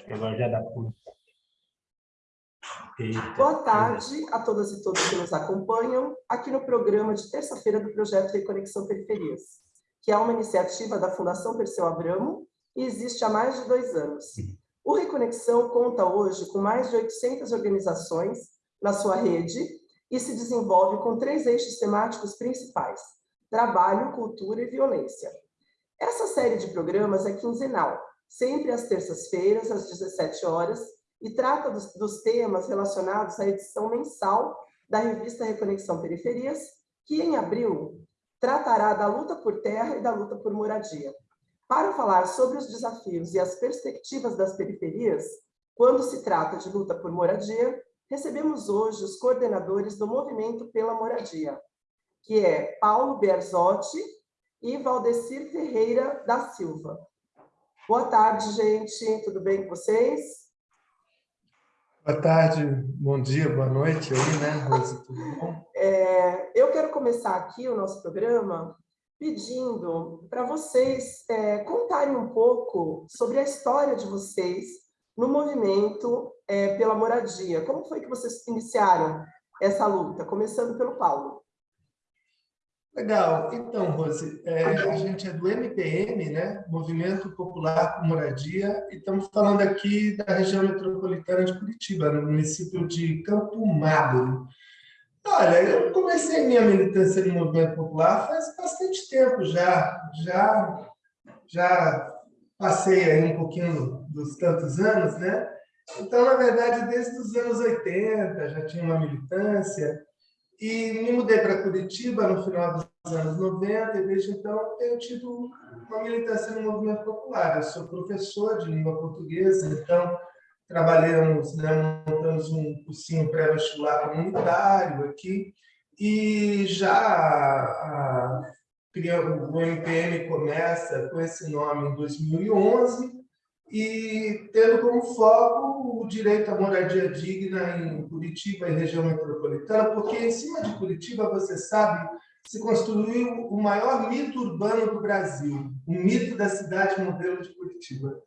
acho que agora já dá para. Boa tarde a todas e todos que nos acompanham aqui no programa de terça-feira do projeto Reconexão Periferias, que é uma iniciativa da Fundação Perseu Abramo e existe há mais de dois anos. O Reconexão conta hoje com mais de 800 organizações na sua rede e se desenvolve com três eixos temáticos principais, trabalho, cultura e violência. Essa série de programas é quinzenal, sempre às terças-feiras, às 17 horas, e trata dos, dos temas relacionados à edição mensal da revista Reconexão Periferias, que em abril tratará da luta por terra e da luta por moradia. Para falar sobre os desafios e as perspectivas das periferias, quando se trata de luta por moradia, recebemos hoje os coordenadores do Movimento pela Moradia, que é Paulo Berzotti e Valdecir Ferreira da Silva. Boa tarde, gente. Tudo bem com vocês? Boa tarde, bom dia, boa noite aí, né, Rose? Tudo bom? É, eu quero começar aqui o nosso programa pedindo para vocês é, contarem um pouco sobre a história de vocês no movimento é, pela moradia. Como foi que vocês iniciaram essa luta? Começando pelo Paulo. Legal. Então, Rose, é, a gente é do MPM, né? Movimento Popular por Moradia, e estamos falando aqui da região metropolitana de Curitiba, no município de Campo Magro. Olha, eu comecei minha militância no movimento popular faz bastante tempo já, já, já passei aí um pouquinho dos tantos anos, né? Então, na verdade, desde os anos 80 já tinha uma militância, e me mudei para Curitiba no final dos anos 90 e desde então tenho tido uma militância no movimento popular. Eu sou professor de língua portuguesa, então trabalhamos, né, montamos um cursinho pré-vestibular comunitário aqui e já a, o MPM começa com esse nome em 2011 e tendo como foco o direito à moradia digna em Curitiba e região metropolitana, porque em cima de Curitiba, você sabe, se construiu o maior mito urbano do Brasil, o mito da cidade modelo de Curitiba.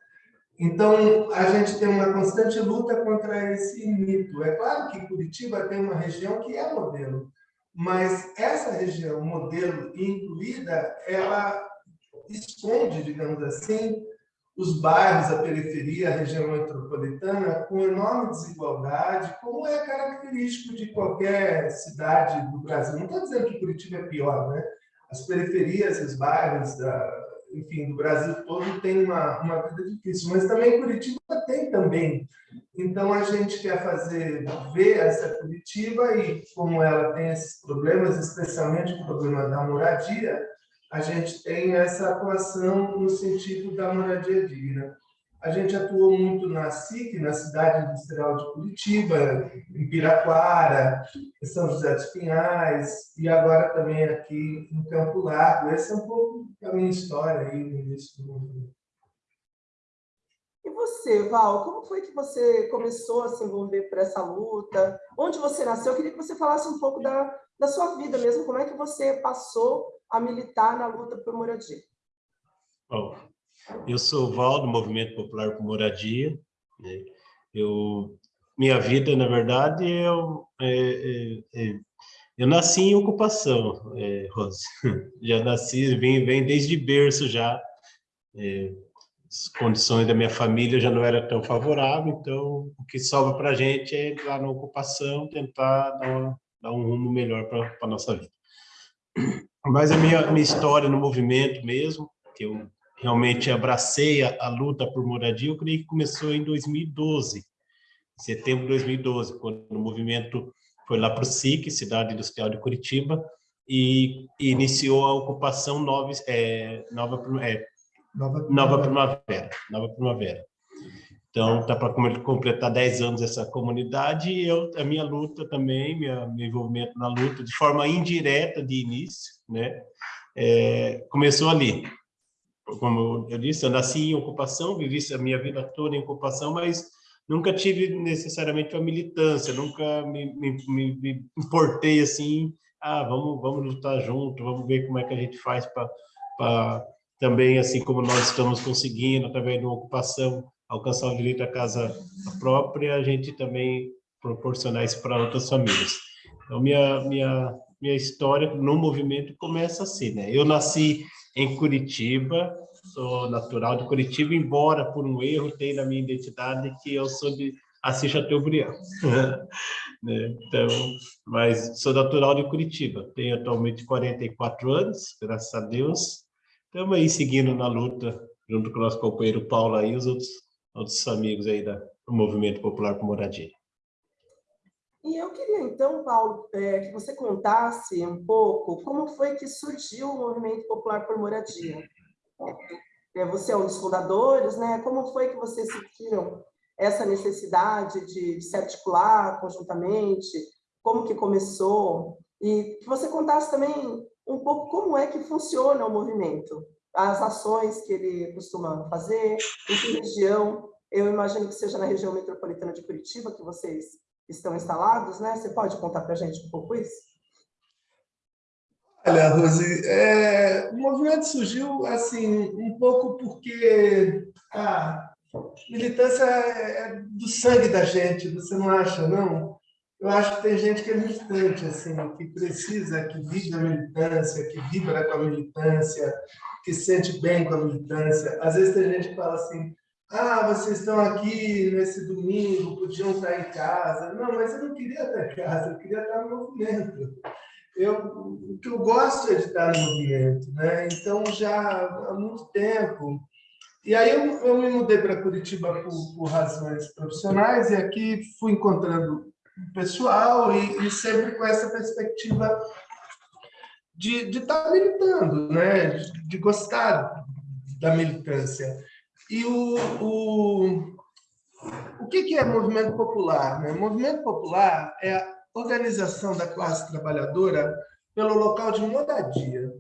Então, a gente tem uma constante luta contra esse mito. É claro que Curitiba tem uma região que é modelo, mas essa região modelo incluída, ela esconde, digamos assim, os bairros, a periferia, a região metropolitana, com enorme desigualdade, como é característico de qualquer cidade do Brasil. Não estou dizendo que Curitiba é pior, né? As periferias, os bairros, da, enfim, do Brasil todo têm uma, uma vida difícil, mas também Curitiba tem também. Então, a gente quer fazer, ver essa Curitiba e como ela tem esses problemas, especialmente o problema da moradia, a gente tem essa atuação no sentido da moradia digna. A gente atuou muito na SIC, na Cidade Industrial de Curitiba, em Piraquara, em São José dos Pinhais, e agora também aqui em Campo Largo. Essa é um pouco a minha história aí no início do movimento. E você, Val, como foi que você começou a se envolver por essa luta? Onde você nasceu? Eu queria que você falasse um pouco da, da sua vida mesmo, como é que você passou a militar na luta por moradia? Bom, eu sou o Val, do Movimento Popular por Moradia. Né? Eu, minha vida, na verdade, eu, é, é, é, eu nasci em ocupação, é, Rose. Já nasci, vem, vem desde berço já. É, as condições da minha família já não eram tão favoráveis, então o que sobra para a gente é ir lá na ocupação, tentar dar, dar um rumo melhor para a nossa vida. Mas a minha, minha história no movimento mesmo, que eu realmente abracei a, a, luta por moradia, eu creio que começou em 2012, em setembro de 2012, quando o movimento foi lá para o SIC, Cidade Industrial de Curitiba, e, e iniciou a ocupação nova, é, nova, é, nova, nova Primavera. Nova Primavera. Então, está para completar 10 anos essa comunidade e eu, a minha luta também, minha, meu envolvimento na luta, de forma indireta de início, né? É, começou ali. Como eu disse, eu nasci em ocupação, vivi a minha vida toda em ocupação, mas nunca tive necessariamente uma militância, nunca me, me, me, me importei assim, ah, vamos, vamos lutar junto, vamos ver como é que a gente faz para também, assim como nós estamos conseguindo, através de uma ocupação, alcançar o direito à casa própria, a gente também proporcionar isso para outras famílias. Então, minha, minha, minha história no movimento começa assim, né? Eu nasci em Curitiba, sou natural de Curitiba, embora por um erro tenha na minha identidade que eu sou de Assis Chateaubriand. né? Então, mas sou natural de Curitiba, tenho atualmente 44 anos, graças a Deus. Estamos aí seguindo na luta, junto com o nosso companheiro Paulo aí, os outros, outros amigos aí da, do Movimento Popular por Moradia. E eu queria, então, Paulo, é, que você contasse um pouco como foi que surgiu o Movimento Popular por Moradia. É, você é um dos fundadores, né? Como foi que vocês sentiram essa necessidade de, se articular conjuntamente? Como que começou? E que você contasse também um pouco como é que funciona o movimento, as ações que ele costuma fazer, em que região. Eu imagino que seja na região metropolitana de Curitiba que vocês estão instalados, né? Você pode contar para a gente um pouco isso? Olha, Rose, é, o movimento surgiu assim um pouco porque a militância é do sangue da gente, você não acha, não? Eu acho que tem gente que é militante, assim, que precisa, que vive a militância, que vibra com a militância, que sente bem com a militância. Às vezes tem gente que fala assim, ah, vocês estão aqui nesse domingo, podiam estar em casa. Não, mas eu não queria estar em casa, eu queria estar no movimento. Eu, o que eu gosto é de estar no movimento, né? Então, já há muito tempo. E aí eu, eu me mudei para Curitiba por, por, razões profissionais e aqui fui encontrando pessoal e, e sempre com essa perspectiva de, estar militando, né? de, de gostar da militância. E o, o, o que, que é movimento popular? Né? Movimento popular é a organização da classe trabalhadora pelo local de moradia,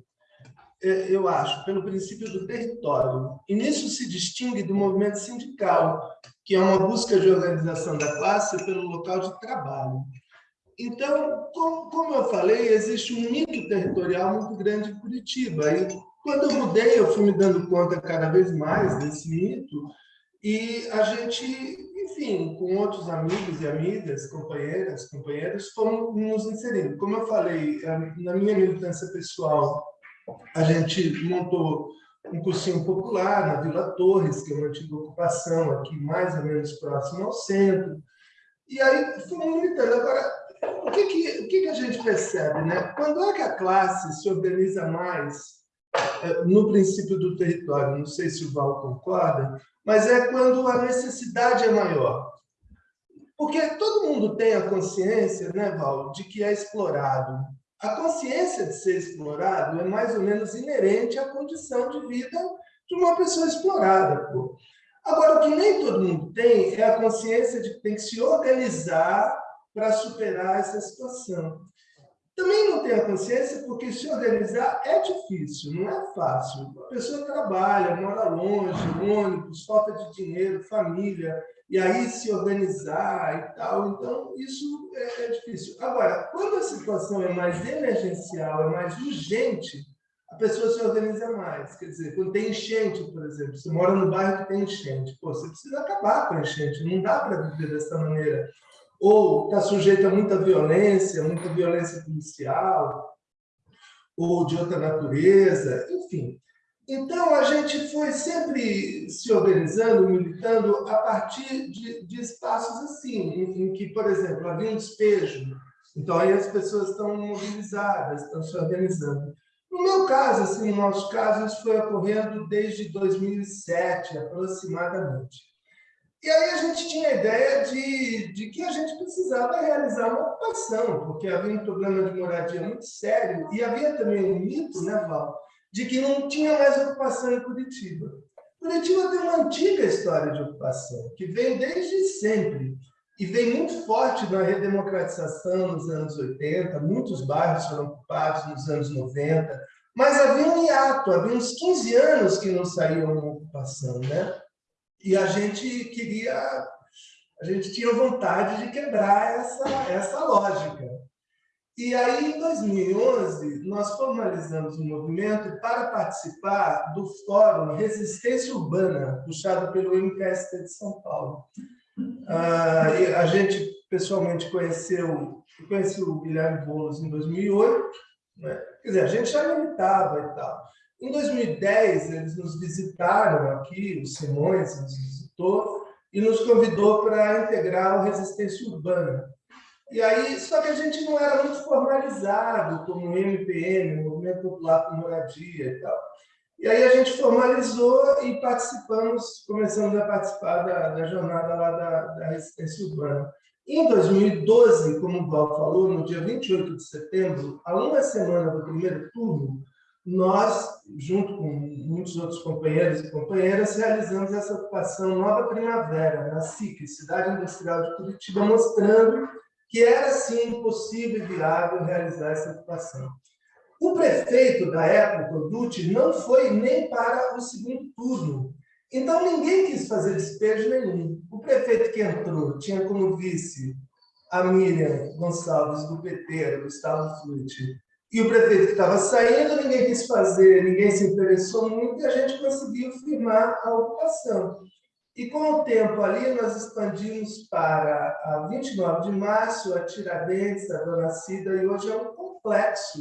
é, eu acho, pelo princípio do território. E nisso se distingue do movimento sindical, que é uma busca de organização da classe pelo local de trabalho. Então, como, eu falei, existe um mito territorial muito grande em Curitiba. E quando eu mudei, eu fui me dando conta cada vez mais desse mito, e a gente, enfim, com outros amigos e amigas, companheiras, companheiros, fomos nos inserindo. Como eu falei, na minha militância pessoal, a gente montou um cursinho popular na Vila Torres, que é uma antiga ocupação aqui mais ou menos próximo ao centro. E aí fomos militando. Agora, o que, que, o que, que a gente percebe? Né? Quando é que a classe se organiza mais é, no princípio do território, não sei se o Val concorda, mas é quando a necessidade é maior. Porque todo mundo tem a consciência, né, Val, de que é explorado. A consciência de ser explorado é mais ou menos inerente à condição de vida de uma pessoa explorada. Pô. Agora, o que nem todo mundo tem é a consciência de que tem que se organizar para superar essa situação. Também não tem a consciência porque se organizar é difícil, não é fácil. A pessoa trabalha, mora longe, ônibus, falta de dinheiro, família, e aí se organizar e tal. Então, isso é, é difícil. Agora, quando a situação é mais emergencial, é mais urgente, a pessoa se organiza mais. Quer dizer, quando tem enchente, por exemplo, você mora no bairro que tem enchente, pô, você precisa acabar com a enchente, não dá para viver dessa maneira ou está sujeito a muita violência, muita violência policial, ou de outra natureza, enfim. Então, a gente foi sempre se organizando, militando a partir de, de espaços assim, em, em, que, por exemplo, havia um despejo. Então, aí as pessoas estão mobilizadas, estão se organizando. No meu caso, assim, no nosso caso, isso foi ocorrendo desde 2007, aproximadamente. E aí a gente tinha a ideia de, de que a gente precisava realizar uma ocupação, porque havia um problema de moradia muito sério, e havia também um mito, né, Val, de que não tinha mais ocupação em Curitiba. Curitiba tem uma antiga história de ocupação, que vem desde sempre, e vem muito forte na redemocratização nos anos 80, muitos bairros foram ocupados nos anos 90, mas havia um hiato, havia uns 15 anos que não saía uma ocupação, né? E a gente queria, a gente tinha vontade de quebrar essa, essa lógica. E aí, em 2011, nós formalizamos um movimento para participar do Fórum Resistência Urbana, puxado pelo MTST de São Paulo. Ah, a gente pessoalmente conheceu, conheceu o Guilherme Boulos em 2008, né? quer dizer, a gente já militava e tal. Em 2010, eles nos visitaram aqui, o Simões nos visitou, e nos convidou para integrar o Resistência Urbana. E aí, só que a gente não era muito formalizado como MPM, Movimento Popular por Moradia e tal. E aí a gente formalizou e participamos, começamos a participar da, da jornada lá da, da resistência urbana. Em 2012, como o Val falou, no dia 28 de setembro, a uma semana do primeiro turno, nós, junto com muitos outros companheiros e companheiras, realizamos essa ocupação Nova Primavera, na SIC, Cidade Industrial de Curitiba, mostrando que era, sim, possível e viável realizar essa ocupação. O prefeito da época, Dutti, não foi nem para o segundo turno. Então, ninguém quis fazer despejo nenhum. O prefeito que entrou tinha como vice a Miriam Gonçalves, do PT, Gustavo Flutti. E o prefeito que estava saindo, ninguém quis fazer, ninguém se interessou muito, e a gente conseguiu firmar a ocupação. E com o tempo ali, nós expandimos para a 29 de março, a Tiradentes, a Dona Cida, e hoje é um complexo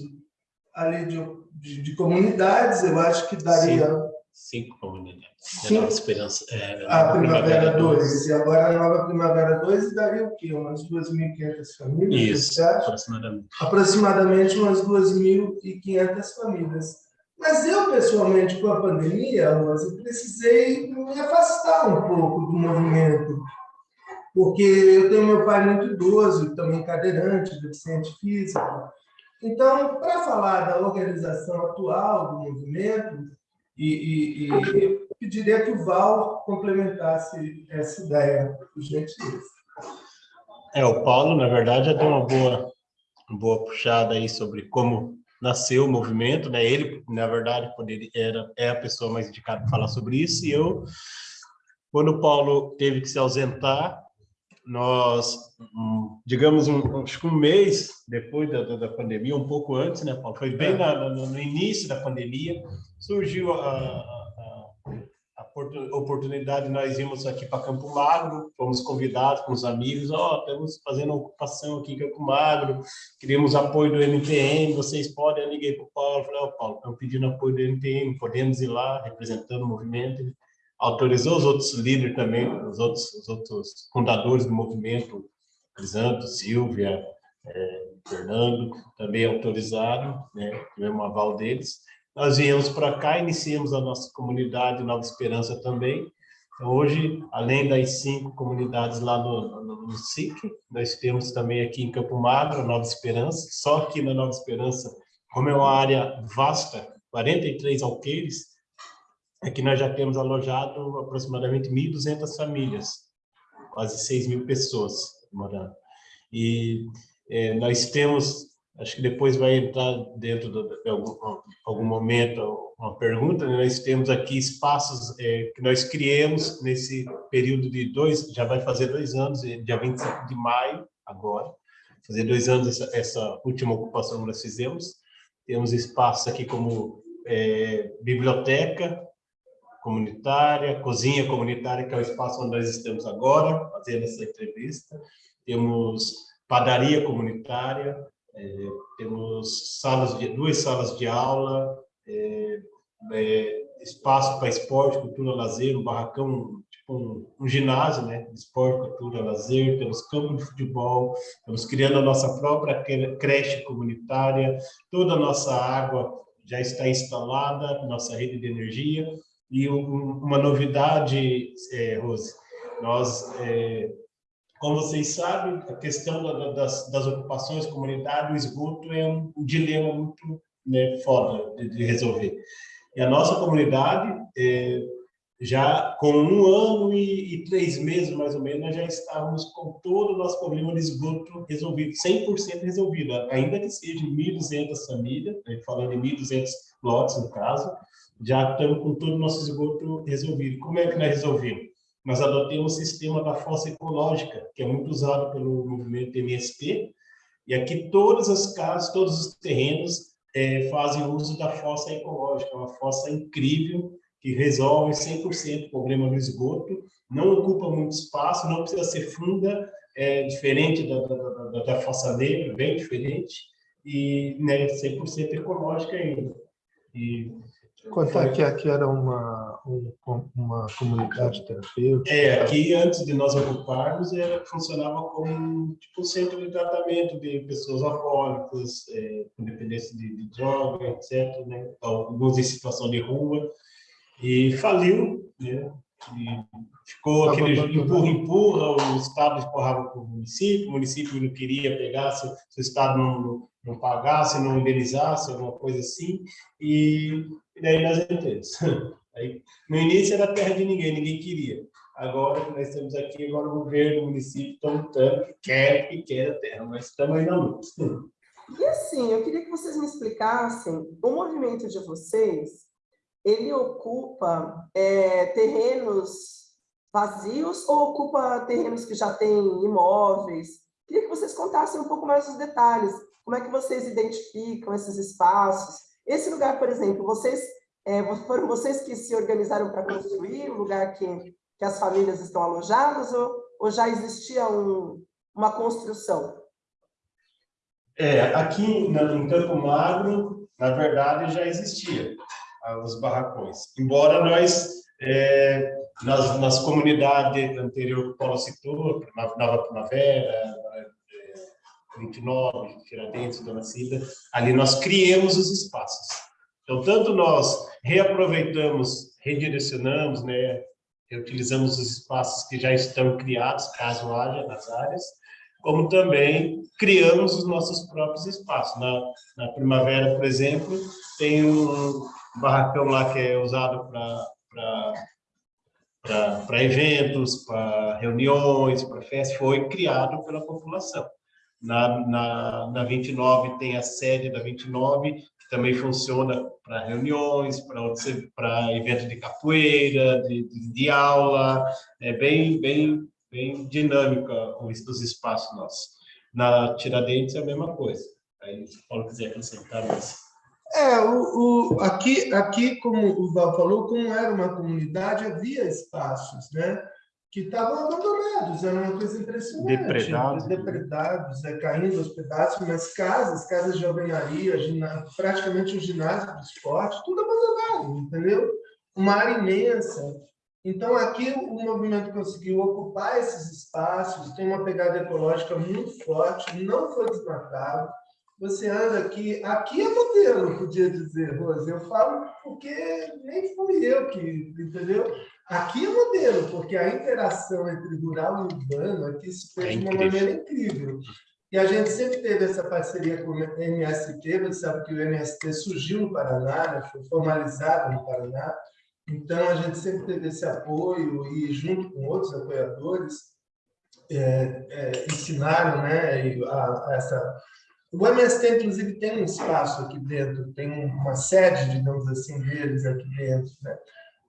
ali de, de, de comunidades, eu acho que daria... Cinco, cinco comunidades. Cinco. Esperança, é, a Primavera 2, e agora a Nova Primavera 2 daria o quê? Umas 2.500 famílias? Isso, aproximadamente. Aproximadamente umas 2.500 famílias. Mas eu, pessoalmente, com a pandemia, Rose, precisei me afastar um pouco do movimento, porque eu tenho meu pai muito idoso, também cadeirante, deficiente físico, então, para falar da organização atual do movimento, e, e, e pediria que o Val complementasse essa ideia, por gentileza. É, o Paulo, na verdade, já deu uma boa, uma boa puxada aí sobre como nasceu o movimento, né? Ele, na verdade, poderia, era, é a pessoa mais indicada para falar sobre isso, e eu, quando o Paulo teve que se ausentar, nós, digamos, um, acho que um mês depois da, da, pandemia, um pouco antes, né, Paulo? Foi bem é. na, no, no, início da pandemia, surgiu a, a, a oportunidade, nós íamos aqui para Campo Magro, fomos convidados com os amigos, ó, oh, estamos fazendo ocupação aqui em Campo Magro, queríamos apoio do MPM, vocês podem, eu liguei para o Paulo, falei, ó, oh, Paulo, estamos pedindo apoio do MPM, podemos ir lá, representando o movimento, autorizou os outros líderes também, os outros, os outros fundadores do movimento, Crisanto, Silvia, é, Fernando, também autorizaram, né, tivemos um aval deles. Nós viemos para cá, iniciamos a nossa comunidade Nova Esperança também. Então, hoje, além das cinco comunidades lá no, no, no SIC, nós temos também aqui em Campo Magro, Nova Esperança, só que na Nova Esperança, como é uma área vasta, 43 alqueires, é que nós já temos alojado aproximadamente 1.200 famílias, quase 6 mil pessoas morando. E é, nós temos, acho que depois vai entrar dentro de, algum, algum, momento uma pergunta, né? nós temos aqui espaços é, que nós criamos nesse período de dois, já vai fazer dois anos, é, dia 25 de maio, agora, fazer dois anos essa, essa última ocupação que nós fizemos. Temos espaços aqui como é, biblioteca, comunitária, cozinha comunitária, que é o espaço onde nós estamos agora, fazendo essa entrevista. Temos padaria comunitária, é, temos salas de, duas salas de aula, é, é, espaço para esporte, cultura, lazer, um barracão, tipo um, um, ginásio, né? Esporte, cultura, lazer, temos campo de futebol, estamos criando a nossa própria creche comunitária, toda a nossa água já está instalada, nossa rede de energia, e um, uma novidade, é, Rose, nós, é, como vocês sabem, a questão da, das, das, ocupações comunitárias, o esgoto é um, um dilema muito né, foda de, de, resolver. E a nossa comunidade, é, já com um ano e, e, três meses, mais ou menos, nós já estávamos com todo o nosso problema de esgoto resolvido, 100% resolvido, ainda que seja 1.200 famílias, né, falando de 1.200 lotes, no caso, já estamos com todo o nosso esgoto resolvido. Como é que nós resolvemos? Nós adotamos o sistema da fossa ecológica, que é muito usado pelo movimento MST, E aqui todas as casas, todos os terrenos é, fazem uso da fossa ecológica, uma fossa incrível que resolve 100% o problema do esgoto, não ocupa muito espaço, não precisa ser funda, é diferente da, da, da, da fossa negra, bem diferente, e né, 100% ecológica ainda. E Contar que aqui era uma, uma comunidade terapêutica. É, aqui antes de nós ocuparmos, era, funcionava como tipo um centro de tratamento de pessoas alcoólicas, é, com dependência de, de droga, etc. Né? Alguns em situação de rua. E faliu, né? Ficou aquele empurra-empurra, o Estado empurrava para o município, o município não queria pegar, se, se o Estado não, não pagasse, não indenizasse, alguma coisa assim, e, e daí nós entramos. Aí, no início era terra de ninguém, ninguém queria. Agora nós estamos aqui, agora o governo, o município estão lutando, que quer, que quer a terra, mas estamos aí na luta. E assim, eu queria que vocês me explicassem, o movimento de vocês, ele ocupa é, terrenos vazios ou ocupa terrenos que já têm imóveis? Queria que vocês contassem um pouco mais os detalhes. Como é que vocês identificam esses espaços? Esse lugar, por exemplo, vocês é, foram vocês que se organizaram para construir o lugar que, que as famílias estão alojadas ou, ou já existia um, uma construção? É, aqui em Campo Magro, na verdade, já existia os barracões. Embora nós, é, nas, nas comunidades anterior que Paulo citou, Nova Primavera, 29, Tiradentes, Dona Cida, ali nós criamos os espaços. Então, tanto nós reaproveitamos, redirecionamos, né, reutilizamos os espaços que já estão criados, caso haja nas áreas, como também criamos os nossos próprios espaços. Na, na primavera, por exemplo, tem um barracão lá que é usado para eventos, para reuniões, para festas, foi criado pela população. Na, na, na 29 tem a sede da 29, que também funciona para reuniões, para evento de capoeira, de, de, de, aula, é bem, bem, bem dinâmica os, os espaços nossos. Na Tiradentes é a mesma coisa. Aí, se o Paulo quiser acrescentar mais. É, o, o, aqui, aqui, como o Val falou, como era uma comunidade, havia espaços, né? que estavam abandonados, era uma coisa impressionante. Depredados. Depredados, é, caindo aos pedaços, mas casas, casas de alvenaria, ginásio, praticamente o ginásio de esporte, tudo abandonado, entendeu? Uma área imensa. Então, aqui o movimento conseguiu ocupar esses espaços, tem uma pegada ecológica muito forte, não foi desmatado. Você anda aqui, aqui é modelo, podia dizer, Rose. Eu falo porque nem fui eu que, entendeu? Aqui é modelo, porque a interação entre rural e urbano aqui se fez é de uma maneira incrível. E a gente sempre teve essa parceria com o MST, você sabe que o MST surgiu no Paraná, né? foi formalizado no Paraná, então a gente sempre teve esse apoio e junto com outros apoiadores é, é, ensinaram né, a, a essa... O MST, inclusive, tem um espaço aqui dentro, tem uma sede, digamos assim, deles aqui dentro, né?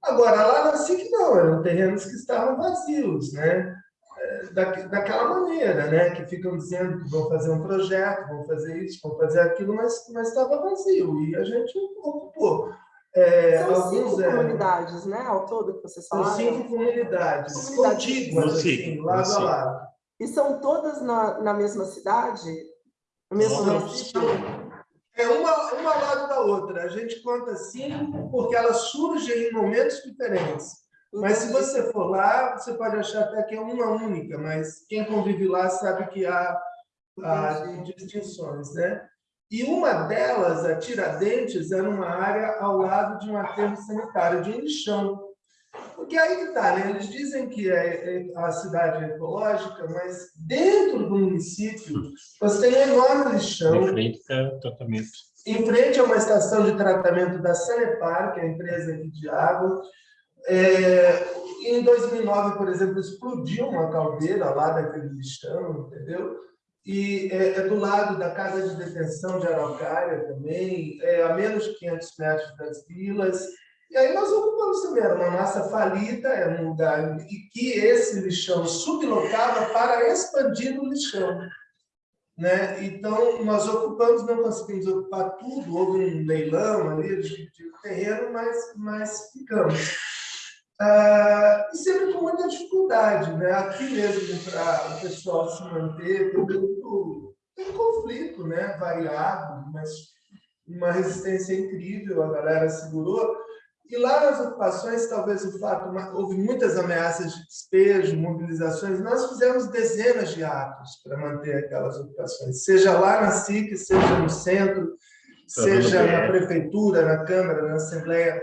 Agora, lá na SIC não, eram terrenos que estavam vazios, né? É, da, daquela maneira, né? Que ficam dizendo que vão fazer um projeto, vão fazer isso, vão fazer aquilo, mas, mas estava vazio e a gente ocupou. É, São alguns, cinco é, comunidades, né? Ao todo que vocês falaram? São cinco comunidades, comunidades contíguas, assim, lado a lado. E são todas na, na mesma cidade? É uma, uma ao lado da outra. A gente conta cinco porque elas surgem em momentos diferentes. Mas se você for lá, você pode achar até que é uma única, mas quem convive lá sabe que há, há distinções, né? E uma delas, a Tiradentes, era uma área ao lado de um aterro sanitário, de um lixão. Porque aí que está, né? Eles dizem que é, é a cidade é ecológica, mas dentro do município você tem um enorme lixão. Em frente ao tratamento. Em frente a uma estação de tratamento da Sanepar, que é a empresa aqui de água. É, em 2009, por exemplo, explodiu uma caldeira lá daquele lixão, entendeu? E é, é do lado da casa de detenção de Araucária também, é a menos de 500 metros das vilas. E aí nós ocupamos também, era uma massa falida, era um lugar em que esse lixão sublocava para expandir o lixão. Né? Então, nós ocupamos, não conseguimos ocupar tudo, houve um leilão ali de, terreno, mas, mas ficamos. Ah, e sempre com muita dificuldade, né? Aqui mesmo, para o pessoal se manter, tem muito tem conflito, né? Variado, mas uma resistência incrível, a galera segurou. E lá nas ocupações, talvez o fato, houve muitas ameaças de despejo, mobilizações, nós fizemos dezenas de atos para manter aquelas ocupações, seja lá na SIC, seja no centro, seja na prefeitura, na Câmara, na Assembleia,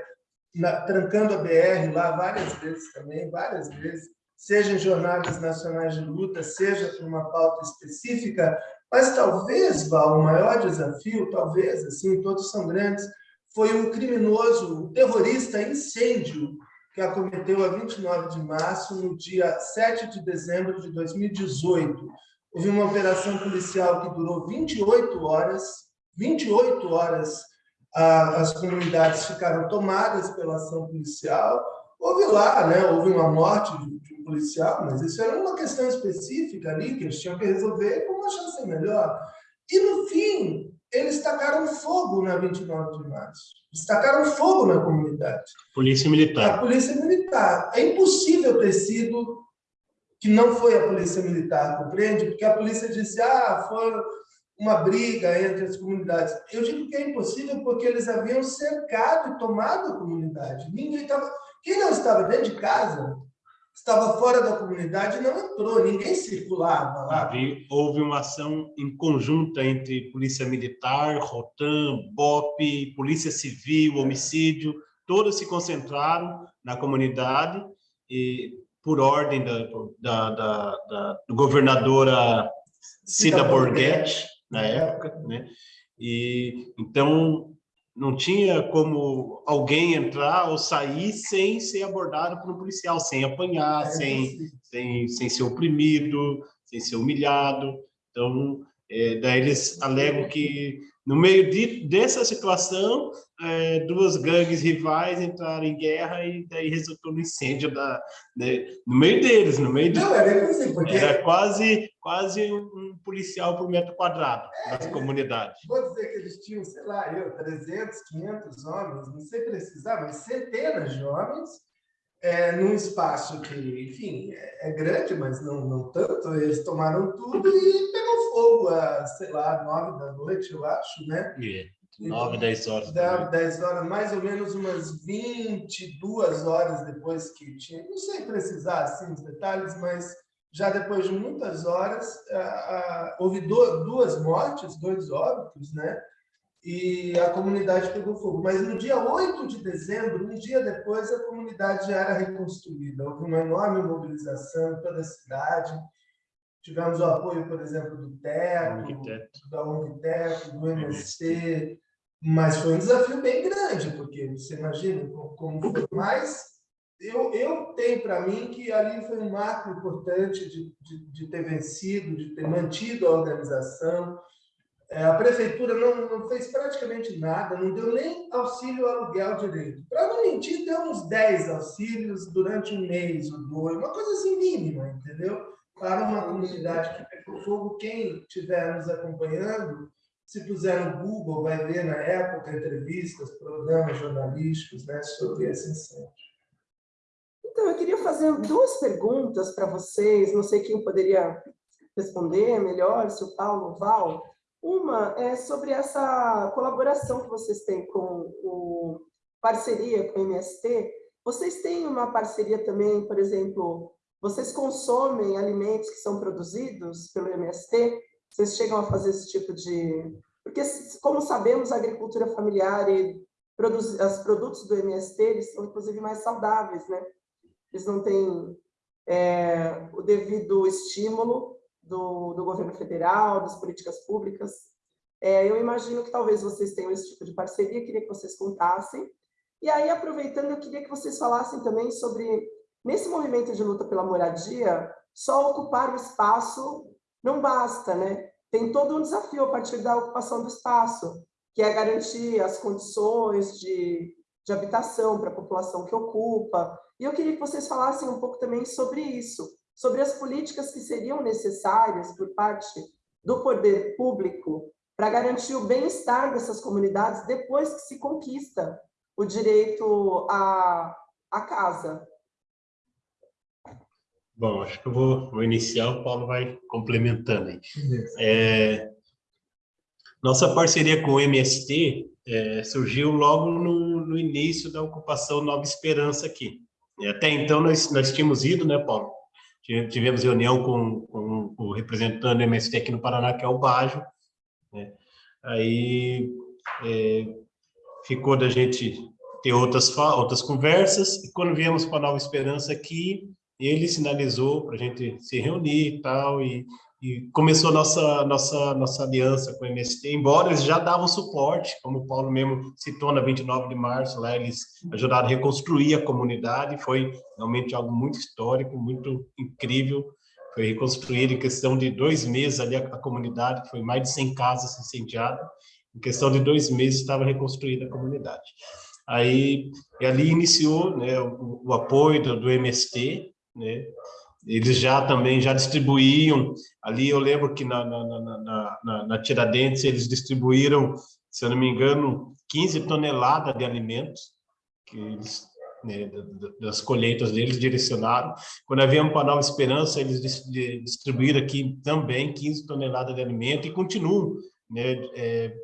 na, trancando a BR lá várias vezes também, várias vezes, seja em jornadas nacionais de luta, seja por uma pauta específica, mas talvez, Val, o maior desafio, talvez, assim, todos são grandes, foi o criminoso, o terrorista incêndio que acometeu a 29 de março, no dia 7 de dezembro de 2018. Houve uma operação policial que durou 28 horas, 28 horas as comunidades ficaram tomadas pela ação policial. Houve lá, né, houve uma morte de um policial, mas isso era uma questão específica ali que eles tinham que resolver com uma chance melhor. E, no fim, eles tacaram fogo na 29 de março. Eles tacaram fogo na comunidade. Polícia Militar. A Polícia Militar. É impossível ter sido que não foi a Polícia Militar, compreende? Porque a polícia disse, ah, foi uma briga entre as comunidades. Eu digo que é impossível porque eles haviam cercado e tomado a comunidade. Ninguém estava... Quem não estava dentro de casa estava fora da comunidade não entrou, ninguém circulava lá. Houve uma ação em conjunta entre Polícia Militar, Rotan, BOP, Polícia Civil, Homicídio, todos se concentraram na comunidade e por ordem da, da, da, da governadora Cida Borghetti, na época, né? E então não tinha como alguém entrar ou sair sem ser abordado por um policial, sem apanhar, é, sem, sem, sem ser oprimido, sem ser humilhado. Então, é, daí eles alegam que no meio de, dessa situação, é, duas gangues rivais entraram em guerra e daí resultou no incêndio da, né, no meio deles, no meio de, Não, era, assim, porque... era quase, quase um policial por metro quadrado das é, comunidades. Vou dizer que eles tinham, sei lá, eu, 300, 500 homens, não sei precisar, mas centenas de homens, é, num espaço que, enfim, é, é, grande, mas não, não tanto, eles tomaram tudo e pegou fogo a, sei lá, nove da noite, eu acho, né? Yeah. 9, 10 horas. 9, 10 horas, mais ou menos umas 22 horas depois que tinha, não sei precisar assim os detalhes, mas já depois de muitas horas, houve duas mortes, dois óbitos, né? e a comunidade pegou fogo. Mas no dia 8 de dezembro, um dia depois, a comunidade já era reconstruída. Houve uma enorme mobilização em toda a cidade. Tivemos o apoio, por exemplo, do TECO, da UNITECO, do MST, mas foi um desafio bem grande, porque você imagina como foi. Mas eu, eu tenho para mim que ali foi um marco importante de, de, de ter vencido, de ter mantido a organização, a prefeitura não, não, fez praticamente nada, não deu nem auxílio aluguel direito. Para não mentir, deu uns 10 auxílios durante um mês ou dois, uma coisa assim mínima, entendeu? Para uma comunidade que pegou fogo, quem estiver nos acompanhando, se puser no Google, vai ver na época entrevistas, programas jornalísticos né, sobre esse incêndio. Então, eu queria fazer duas perguntas para vocês, não sei quem poderia responder melhor, se o Paulo Val. Uma é sobre essa colaboração que vocês têm com o parceria com o MST. Vocês têm uma parceria também, por exemplo, vocês consomem alimentos que são produzidos pelo MST? Vocês chegam a fazer esse tipo de... Porque, como sabemos, a agricultura familiar e os produtos do MST, eles são, inclusive, mais saudáveis, né? Eles não têm é, o devido estímulo do, do governo federal, das políticas públicas. É, eu imagino que talvez vocês tenham esse tipo de parceria, queria que vocês contassem. E aí, aproveitando, eu queria que vocês falassem também sobre, nesse movimento de luta pela moradia, só ocupar o espaço não basta, né? Tem todo um desafio a partir da ocupação do espaço, que é garantir as condições de, de habitação para a população que ocupa. E eu queria que vocês falassem um pouco também sobre isso, sobre as políticas que seriam necessárias por parte do poder público para garantir o bem-estar dessas comunidades depois que se conquista o direito à, à casa. Bom, acho que eu vou, vou iniciar, o Paulo vai complementando aí. É, nossa parceria com o MST é, surgiu logo no, no, início da ocupação Nova Esperança aqui. Até então, nós, nós tínhamos ido, né, Paulo? Tivemos reunião com, com o representante do MST aqui no Paraná, que é o Bajo. Né? Aí é, ficou da gente ter outras, outras conversas, e quando viemos para Nova Esperança aqui, ele sinalizou para a gente se reunir e tal, e, e começou nossa nossa nossa aliança com o MST, embora eles já davam suporte, como o Paulo mesmo citou na 29 de março, lá eles ajudaram a reconstruir a comunidade, foi realmente algo muito histórico, muito incrível, foi reconstruído em questão de dois meses ali a, a comunidade, foi mais de 100 casas incendiadas, em questão de dois meses estava reconstruída a comunidade. Aí, ali iniciou né, o, o apoio do, do MST, né? Eles já também já distribuíam, ali eu lembro que na, na, na, na, na Tiradentes eles distribuíram, se eu não me engano, 15 toneladas de alimentos, que eles, né, das colheitas deles direcionaram. Quando havíamos para Nova Esperança, eles distribuíram aqui também 15 toneladas de alimento e continuam, né, é,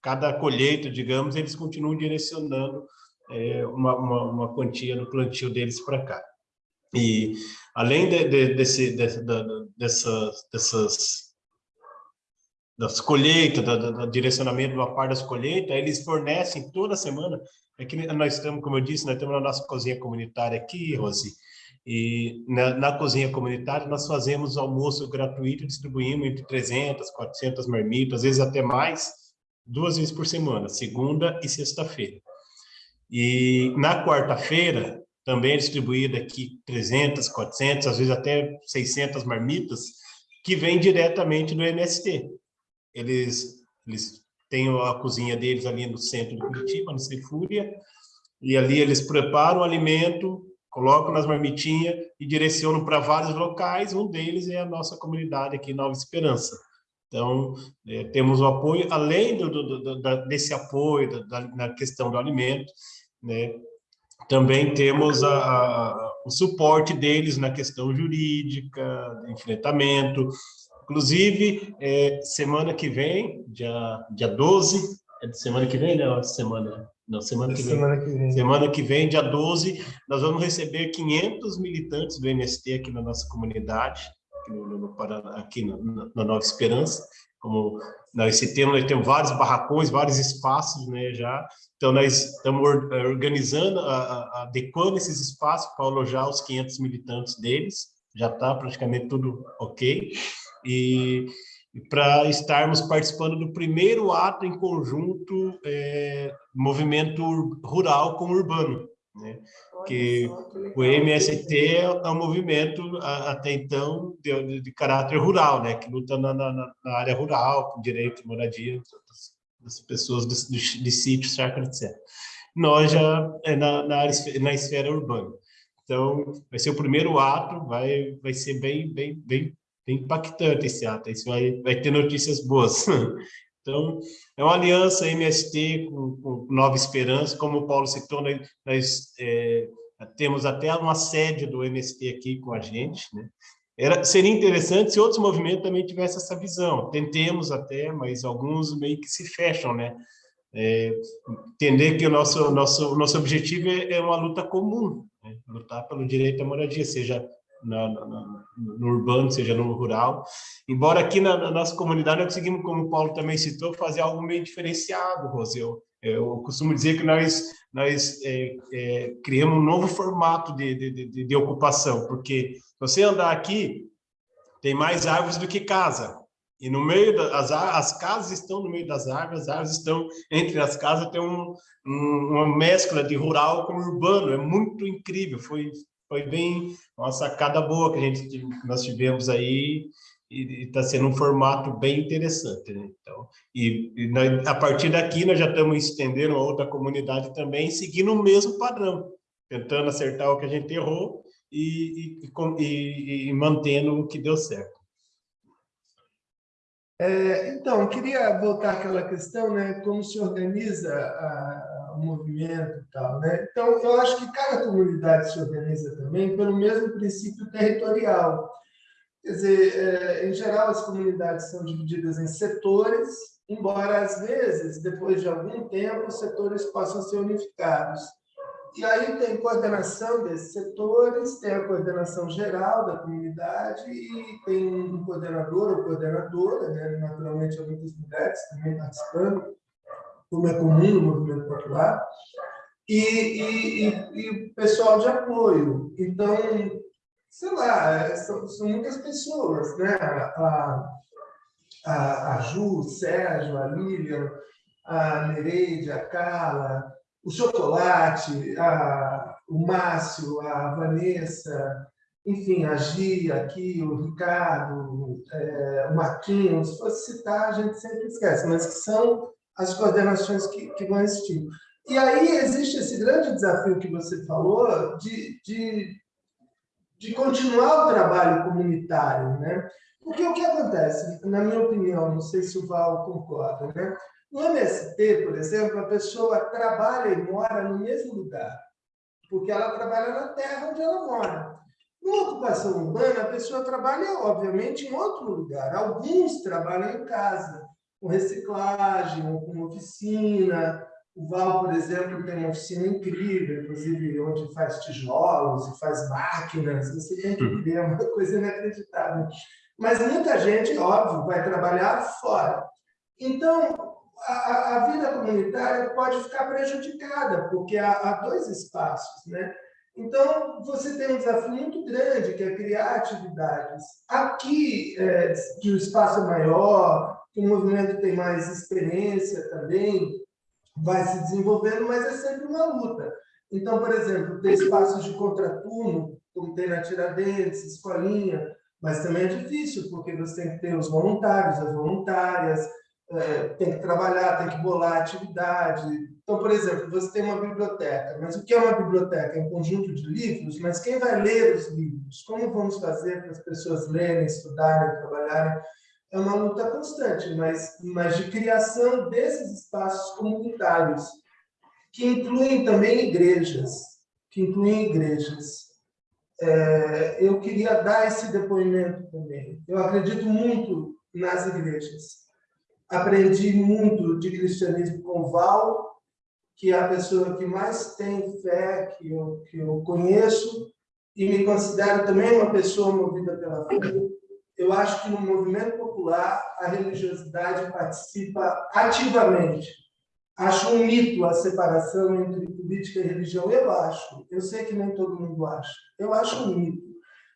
cada colheita, digamos, eles continuam direcionando é, uma, uma, uma quantia no plantio deles para cá. E além de, de, desse, de, dessas, dessas das colheitas, do, direcionamento de uma parte das colheitas, eles fornecem toda semana. Aqui é nós estamos, como eu disse, nós temos a nossa cozinha comunitária aqui, Rosi, e na, na, cozinha comunitária nós fazemos almoço gratuito, distribuímos entre 300, 400 marmitas, às vezes até mais, duas vezes por semana, segunda e sexta-feira. E na quarta-feira, também é distribuída aqui 300, 400, às vezes até 600 marmitas, que vêm diretamente do MST. Eles, eles têm a cozinha deles ali no centro de Curitiba, no Cefúria, e ali eles preparam o alimento, colocam nas marmitinhas e direcionam para vários locais, um deles é a nossa comunidade aqui, Nova Esperança. Então, é, temos o apoio, além do, do, do, desse apoio da, na questão do alimento, né, também temos a, a, o suporte deles na questão jurídica, enfrentamento. Inclusive, é, semana que vem, dia, dia 12, é de semana que vem, né? Semana, não, semana que, semana que vem. Semana que vem, dia 12, nós vamos receber 500 militantes do MST aqui na nossa comunidade, no, no aqui na Nova Esperança, como nesse tema nós temos vários barracões, vários espaços, né, já. Então nós estamos eh, organizando, adequando esses espaços para alojar os 500 militantes deles. Já está praticamente tudo ok. E, e para estarmos participando do primeiro ato em conjunto, é, movimento rural com urbano, né? que o MST é um movimento até então de, de caráter rural, né, que luta na, na, na, área rural, com direito de moradia das pessoas de, de, de sítio, cerca, etc. Nós já é na, na, área, na esfera urbana. Então, vai ser o primeiro ato, vai, vai ser bem, bem, bem, bem impactante esse ato, isso vai, vai ter notícias boas. Então, é uma aliança MST com, com Nova Esperança, como o Paulo citou, nós, nós é, temos até uma sede do MST aqui com a gente, né? Era, seria interessante se outros movimentos também tivessem essa visão. Tentemos até, mas alguns meio que se fecham, né? É, entender que o nosso, nosso, nosso objetivo é, é uma luta comum, né? lutar pelo direito à moradia, seja na, na, no urbano, seja no rural. Embora aqui na, na, nossa comunidade nós conseguimos, como o Paulo também citou, fazer algo meio diferenciado, Rose. Eu, eu costumo dizer que nós, nós é, é, criamos um novo formato de, de, de, de ocupação, porque você andar aqui, tem mais árvores do que casa. E no meio das as casas estão no meio das árvores, as árvores estão entre as casas, tem um, um, uma mescla de rural com urbano, é muito incrível. Foi foi bem uma sacada boa que a gente nós tivemos aí e está sendo um formato bem interessante, né? Então, e, e nós, a partir daqui nós já estamos estendendo a outra comunidade também, seguindo o mesmo padrão, tentando acertar o que a gente errou e, e, e, mantendo o que deu certo. É, então, queria voltar àquela questão, né, como se organiza a, o movimento e tal, né? Então, eu acho que cada comunidade se organiza também pelo mesmo princípio territorial. Quer dizer, é, em geral, as comunidades são divididas em setores, embora, às vezes, depois de algum tempo, os setores possam ser unificados. E aí tem coordenação desses setores, tem a coordenação geral da comunidade e tem um coordenador ou coordenadora, né? naturalmente há muitas mulheres também participando, como é comum no movimento popular, e, e, e, e pessoal de apoio. Então, sei lá, é, são, são muitas pessoas, né? A, a, a Ju, o Sérgio, a Lilian, a Nereide, a Carla, o Chocolate, a, o Márcio, a Vanessa, enfim, a Gia aqui, o Ricardo, é, o Marquinhos, se fosse citar, a gente sempre esquece, mas que são as coordenações que, que vão existir. E aí existe esse grande desafio que você falou de, de, de continuar o trabalho comunitário, né? Porque o que acontece, na minha opinião, não sei se o Val concorda, né? No MST, por exemplo, a pessoa trabalha e mora no mesmo lugar, porque ela trabalha na terra onde ela mora. Na ocupação urbana, a pessoa trabalha, obviamente, em outro lugar. Alguns trabalham em casa, com reciclagem, ou com oficina. O Val, por exemplo, tem uma oficina incrível, inclusive onde faz tijolos e faz máquinas. Você tem que ver, é uma coisa inacreditável. Mas muita gente, óbvio, vai trabalhar fora. Então, a, a, vida comunitária pode ficar prejudicada, porque há, há, dois espaços, né? Então, você tem um desafio muito grande, que é criar atividades. Aqui, é, que o espaço é maior, o movimento tem mais experiência também, vai se desenvolvendo, mas é sempre uma luta. Então, por exemplo, tem espaços de contraturno, como tem na Tiradentes, Escolinha, mas também é difícil, porque você tem que ter os voluntários, as voluntárias, é, tem que trabalhar, tem que bolar atividade. Então, por exemplo, você tem uma biblioteca, mas o que é uma biblioteca? É um conjunto de livros, mas quem vai ler os livros? Como vamos fazer para as pessoas lerem, estudarem, trabalharem? É uma luta constante, mas, mas de criação desses espaços comunitários, que incluem também igrejas, que incluem igrejas. É, eu queria dar esse depoimento também. Eu acredito muito nas igrejas aprendi muito de cristianismo com Val, que é a pessoa que mais tem fé que eu, que eu conheço, e me considero também uma pessoa movida pela fé. Eu acho que no movimento popular a religiosidade participa ativamente. Acho um mito a separação entre política e religião. Eu acho. Eu sei que nem todo mundo acha. Eu acho um mito.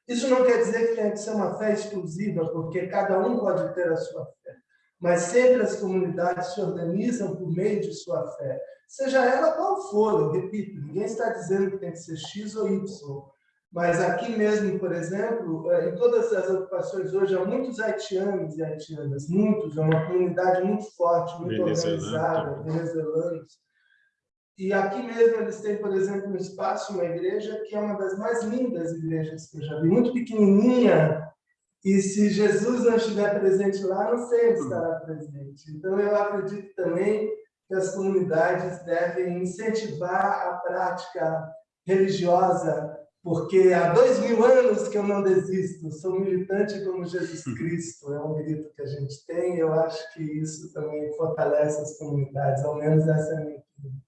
Isso não quer dizer que tem que ser uma fé exclusiva, porque cada um pode ter a sua fé mas sempre as comunidades se organizam por meio de sua fé, seja ela qual for, eu repito, ninguém está dizendo que tem que ser X ou Y, mas aqui mesmo, por exemplo, é, em todas as ocupações hoje, há muitos haitianos e haitianas, muitos, é uma comunidade muito forte, muito organizada, venezuelanos. E aqui mesmo eles têm, por exemplo, um espaço, uma igreja, que é uma das mais lindas igrejas que eu já vi, muito pequenininha, e se Jesus não estiver presente lá, não sei estará presente. Então, eu acredito também que as comunidades devem incentivar a prática religiosa, porque há dois mil anos que eu não desisto, sou militante como Jesus hum. Cristo, é um grito que a gente tem, eu acho que isso também fortalece as comunidades, ao menos essa é a minha opinião.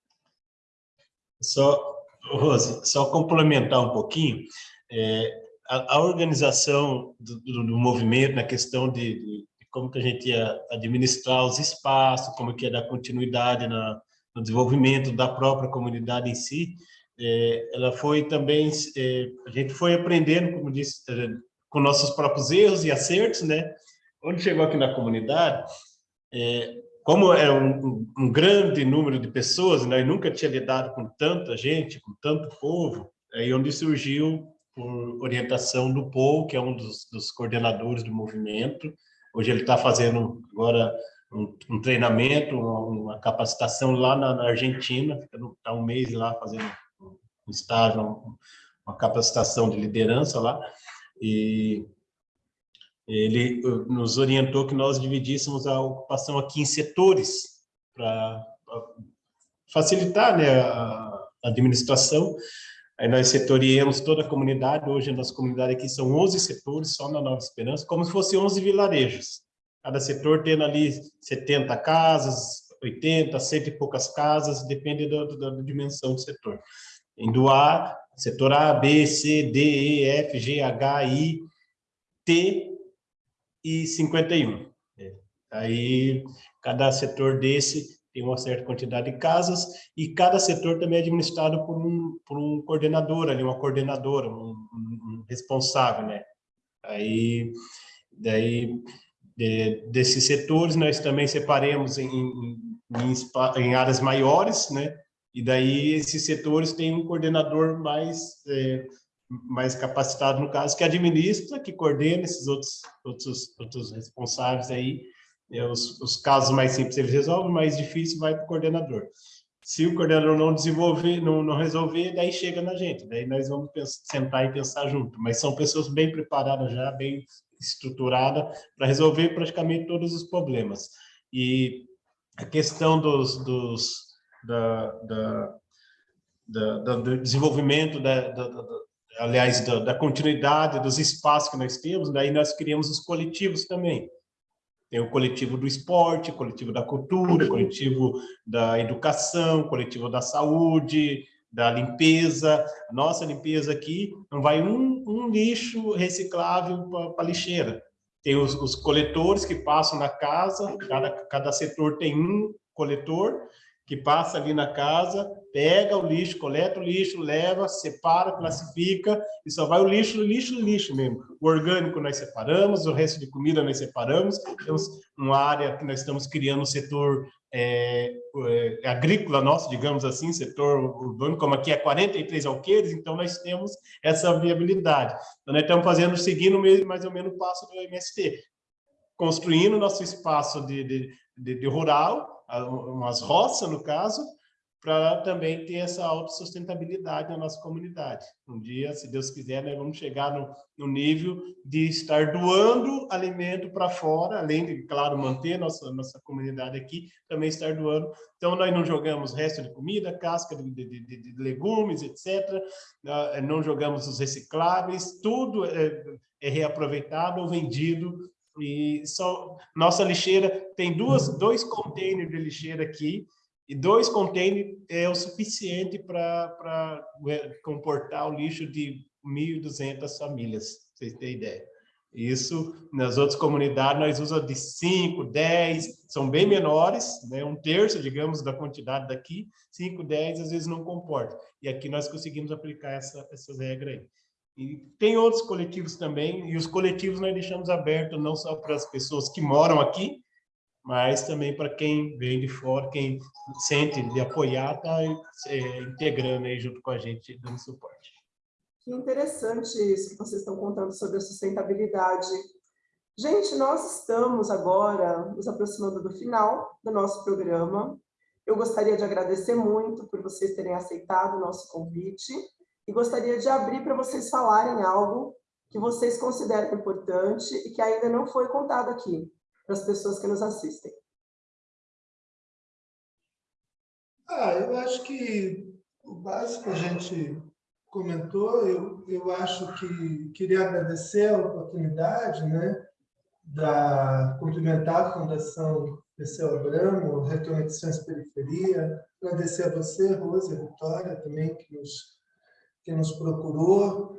Só, Rose, só complementar um pouquinho, é, a, a organização do, do, do, movimento na questão de, de, como que a gente ia administrar os espaços, como que ia dar continuidade na, no desenvolvimento da própria comunidade em si, é, ela foi também, é, a gente foi aprendendo, como disse, é, com nossos próprios erros e acertos, né? Onde chegou aqui na comunidade, é, como é um, um, grande número de pessoas, né? Eu nunca tinha lidado com tanta gente, com tanto povo, aí onde surgiu por orientação do Paul, que é um dos, dos coordenadores do movimento. Hoje ele está fazendo agora um, um treinamento, uma, uma, capacitação lá na, na Argentina, está um mês lá fazendo um estágio, uma capacitação de liderança lá. E, ele nos orientou que nós dividíssemos a ocupação aqui em setores para facilitar né, a administração. Aí nós setoriamos toda a comunidade, hoje a nossa comunidade aqui são 11 setores, só na Nova Esperança, como se fossem 11 vilarejos. Cada setor tendo ali 70 casas, 80, cento e poucas casas, depende da, da dimensão do setor. Indo A, setor A, B, C, D, E, F, G, H, I, T e 51. É. Aí, cada setor desse tem uma certa quantidade de casas e cada setor também é administrado por um, por um coordenador ali, uma coordenadora, um, um responsável, né? Aí, daí, de, desses setores, nós também separemos em, em, em, em áreas maiores, né? E daí esses setores têm um coordenador mais é, mais capacitado no caso que administra, que coordena esses outros outros outros responsáveis aí. É, os, os casos mais simples eles resolvem, mais difícil vai para o coordenador. Se o coordenador não desenvolver, não, não resolver, daí chega na gente. Daí nós vamos pensar, sentar e pensar junto. Mas são pessoas bem preparadas já, bem estruturadas para resolver praticamente todos os problemas. E a questão dos, dos da, da, da, do desenvolvimento, da, aliás, da, continuidade dos espaços que nós temos, daí nós criamos os coletivos também. Tem o coletivo do esporte, coletivo da cultura, coletivo da educação, coletivo da saúde, da limpeza. Nossa limpeza aqui não vai um, um lixo reciclável para lixeira. Tem os, os, coletores que passam na casa, cada, cada setor tem um coletor, que passa ali na casa, pega o lixo, coleta o lixo, leva, separa, classifica, e só vai o lixo, lixo, lixo mesmo. O orgânico nós separamos, o resto de comida nós separamos, temos uma área que nós estamos criando um setor é, é, agrícola nosso, digamos assim, setor urbano, como aqui é 43 alqueires, então nós temos essa viabilidade. Então nós estamos fazendo, seguindo mais ou menos o passo do MST, construindo nosso espaço de, de, de, de rural, umas roças, no caso, para também ter essa autossustentabilidade na nossa comunidade. Um dia, se Deus quiser, nós vamos chegar no, no nível de estar doando alimento para fora, além de, claro, manter nossa, nossa comunidade aqui, também estar doando. Então, nós não jogamos resto de comida, casca de, de, de, de legumes, etc. Ah, não jogamos os recicláveis, tudo é, é reaproveitado ou vendido e só, nossa lixeira tem duas, dois containers de lixeira aqui, e dois containers é o suficiente para comportar o lixo de 1.200 famílias, vocês terem ideia. Isso, nas outras comunidades, nós usamos de 5, 10, são bem menores, né? um terço, digamos, da quantidade daqui, 5, 10, às vezes não comporta. E aqui nós conseguimos aplicar essa, essas regras aí. E tem outros coletivos também, e os coletivos nós deixamos abertos não só para as pessoas que moram aqui, mas também para quem vem de fora, quem sente de apoiar, está é, integrando aí junto com a gente, dando suporte. Que interessante isso que vocês estão contando sobre a sustentabilidade. Gente, nós estamos agora nos aproximando do final do nosso programa. Eu gostaria de agradecer muito por vocês terem aceitado o nosso convite e gostaria de abrir para vocês falarem algo que vocês consideram importante e que ainda não foi contado aqui para as pessoas que nos assistem. Ah, eu acho que o básico a gente comentou, eu, eu acho que queria agradecer a oportunidade, né, da cumprimentar a Fundação Perseu Abramo, Reconexões Periferia, agradecer a você, Rosa e Vitória, também, que nos que nos procurou.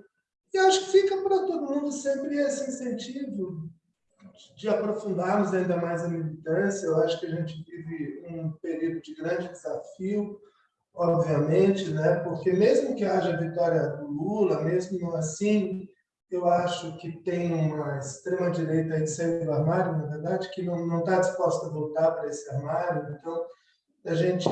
E acho que fica para todo mundo sempre esse incentivo de aprofundarmos ainda mais a militância. Eu acho que a gente vive um período de grande desafio, obviamente, né? porque mesmo que haja a vitória do Lula, mesmo assim, eu acho que tem uma extrema-direita de sair do armário, na verdade, que não está disposta a voltar para esse armário. Então, a gente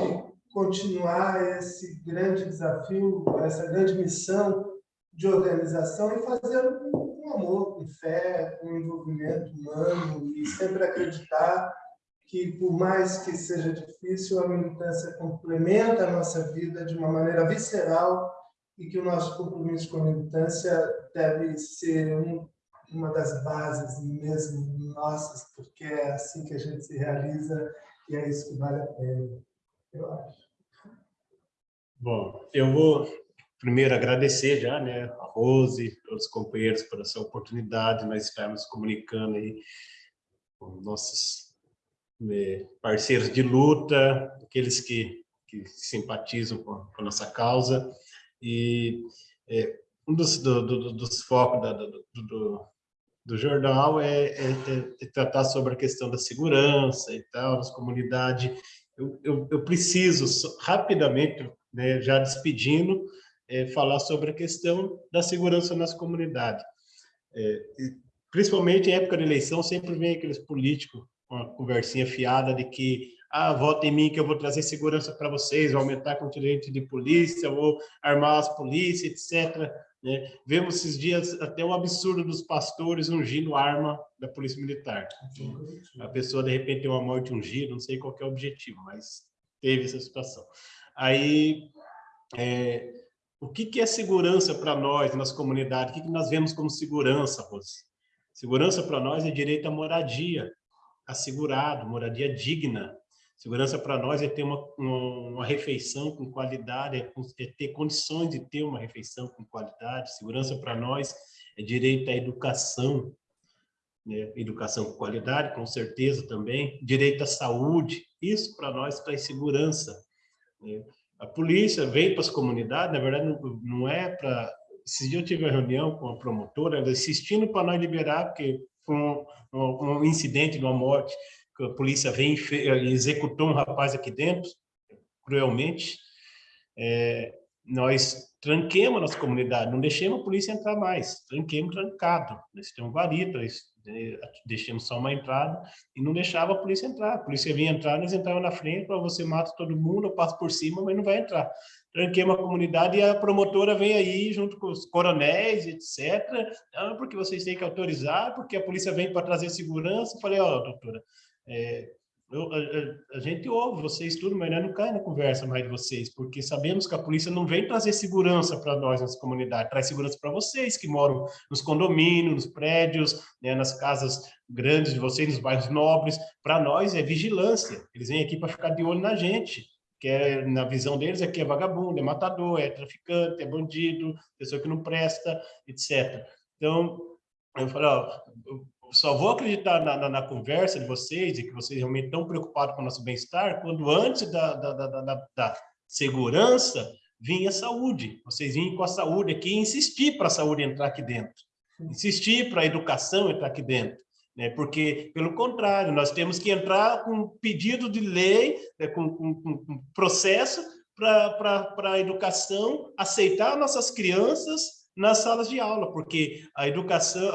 continuar esse grande desafio, essa grande missão de organização e fazer com amor, com fé, com envolvimento humano e sempre acreditar que, por mais que seja difícil, a militância complementa a nossa vida de uma maneira visceral e que o nosso compromisso com a militância deve ser um uma das bases mesmo nossas, porque é assim que a gente se realiza e é isso que vale a pena, eu acho. Bom, eu vou primeiro agradecer já, né, a Rose, todos os companheiros por essa oportunidade, nós estarmos comunicando aí com nossos né, parceiros de luta, aqueles que, que simpatizam com, com a nossa causa, e é, um dos, do, do, dos focos da, do, do, do, jornal é, é, é, tratar sobre a questão da segurança e tal, nas comunidades. Eu, eu, eu preciso, rapidamente, né, já despedindo, é, falar sobre a questão da segurança nas comunidades. É, principalmente em época de eleição, sempre vem aqueles políticos com uma conversinha fiada de que ah, vota em mim que eu vou trazer segurança para vocês, vou aumentar a contingente de polícia, vou armar as polícias, etc. Né? Vemos esses dias até um absurdo dos pastores ungindo arma da polícia militar. A pessoa, de repente, tem uma morte ungida, não sei qual é o objetivo, mas teve essa situação. Aí, é, o que, que é segurança para nós nas comunidades? O que, que nós vemos como segurança, Rose? Segurança para nós é direito à moradia, assegurado, moradia digna. Segurança para nós é ter uma, uma, uma, refeição com qualidade, é, é ter condições de ter uma refeição com qualidade. Segurança para nós é direito à educação, né? educação com qualidade, com certeza também. Direito à saúde, isso para nós traz segurança. Né? A polícia veio para as comunidades, na verdade, não, não é para... Esse dia eu tive uma reunião com a promotora, ela insistindo para nós liberar, porque foi um, um, um incidente de uma morte, que a polícia veio e executou um rapaz aqui dentro, cruelmente. É, nós tranquemos a nossa comunidade, não deixemos a polícia entrar mais, tranquemos trancado. Nós temos varita, deixamos só uma entrada e não deixava a polícia entrar. A polícia vinha entrar, nós entrava na frente, para você mata todo mundo, eu passo por cima, mas não vai entrar. Tranquemos a comunidade e a promotora vem aí junto com os coronéis, etc. Ah, porque vocês têm que autorizar, porque a polícia vem para trazer segurança. Eu falei, ó, oh, doutora, é, eu, a, a, gente ouve vocês tudo, mas não cai na conversa mais de vocês, porque sabemos que a polícia não vem trazer segurança para nós nas comunidades, traz segurança para vocês que moram nos condomínios, nos prédios, né, nas casas grandes de vocês, nos bairros nobres. Para nós é vigilância. Eles vêm aqui para ficar de olho na gente, que é, na visão deles aqui é vagabundo, é matador, é traficante, é bandido, pessoa que não presta, etc. Então, eu falo, ó, só vou acreditar na, na, na, conversa de vocês e que vocês realmente estão preocupados com o nosso bem-estar quando antes da, da, da, da, segurança vinha a saúde. Vocês vinham com a saúde aqui e insistir para a saúde entrar aqui dentro. Insistir para a educação entrar aqui dentro. Né? Porque, pelo contrário, nós temos que entrar com pedido de lei, né? com, com, com processo para a educação, aceitar nossas crianças nas salas de aula, porque a educação,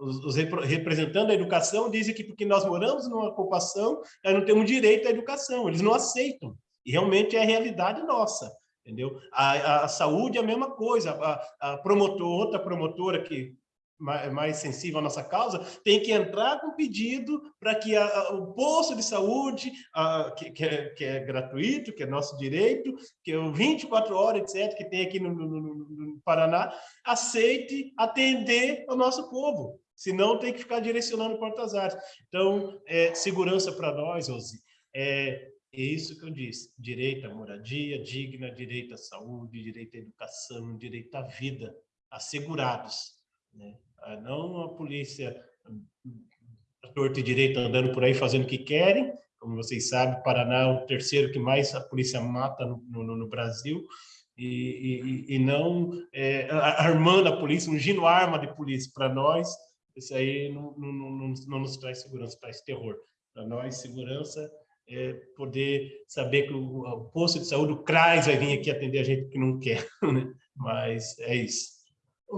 os, representantes da educação dizem que porque nós moramos numa ocupação, nós não temos direito à educação, eles não aceitam. E realmente é a realidade nossa, entendeu? A, a, a saúde é a mesma coisa, a, a promotor, outra promotora que mais sensível à nossa causa, tem que entrar com pedido para que a, a, o posto de saúde, a, que, que, é, que, é, gratuito, que é nosso direito, que é o 24 horas, etc., que tem aqui no, no, no Paraná, aceite atender o nosso povo. Senão tem que ficar direcionando portas áreas. Então, é, segurança para nós, Ozzy, é, é isso que eu disse, direito à moradia digna, direito à saúde, direito à educação, direito à vida, assegurados. Né? Ah, não a polícia a torta e direito andando por aí fazendo o que querem, como vocês sabem, Paraná é o terceiro que mais a polícia mata no, no, no Brasil, e, e, e não é, armando a polícia, ungindo arma de polícia para nós, isso aí não, não, não, não, nos traz segurança, traz terror. Para nós, segurança é poder saber que o, o posto de saúde, o CRAS, vai vir aqui atender a gente que não quer, né? mas é isso.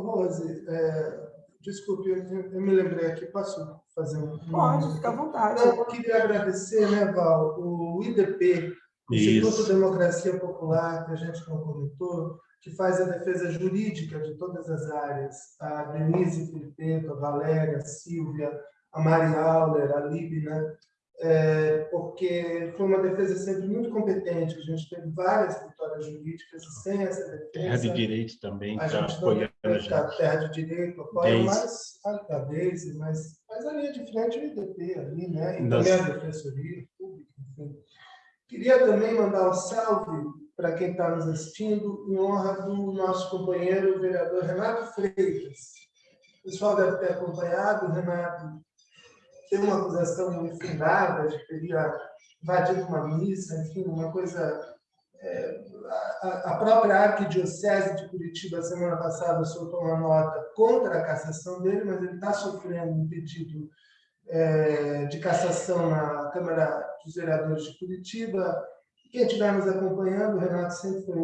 Rose, é, Desculpe, eu, eu, me lembrei aqui, posso fazer um... Pode, fica à vontade. Eu queria agradecer, né, Val, o IDP, o Instituto de Democracia Popular, que a gente não comentou, que faz a defesa jurídica de todas as áreas, a Denise Filipeto, a Valéria, a Silvia, a Mari Auler, a Lib, né? É, porque foi uma defesa sempre muito competente. A gente teve várias vitórias jurídicas e sem essa defesa... Terra de Direito também a está gente apoiando a gente. terra de direito, apoia mais a, a Deise, mas, mas a linha de frente é o IDP ali, né? E também a Defensoria Pública, enfim. Queria também mandar um salve para quem está nos assistindo, em honra do nosso companheiro, o vereador Renato Freitas. O pessoal deve ter acompanhado, o Renato tem uma acusação infundada de que teria invadido uma missa, enfim, uma coisa a a própria Arquidiocese de Curitiba, semana passada, soltou uma nota contra a cassação dele, mas ele está sofrendo um pedido eh, de cassação na Câmara dos Vereadores de Curitiba. Quem estiver nos acompanhando, o Renato sempre foi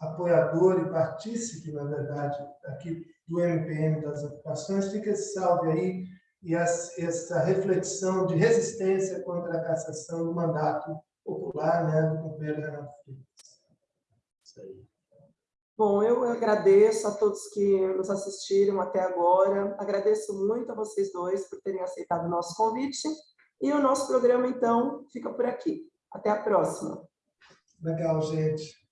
apoiador e partícipe, na verdade, aqui do MPM das ocupações. Fica esse salve aí e essa reflexão de resistência contra a cassação do mandato popular né, do companheiro Renato Freitas. Bom, eu agradeço a todos que nos assistiram até agora. Agradeço muito a vocês dois por terem aceitado o nosso convite. E o nosso programa, então, fica por aqui. Até a próxima. Legal, gente.